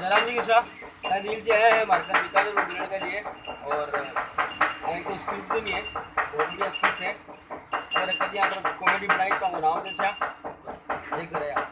जयराम जी के साथ नील जी है, हमारे हैं बीता बीकानेर वगैरह के लिए। और एक तो स्क्रिप्ट भी है, बहुत बढ़िया स्क्रिप्ट है। और कभी यहाँ पर कॉमेडी बनाई तो बनाओ जैसे देख रहे आप।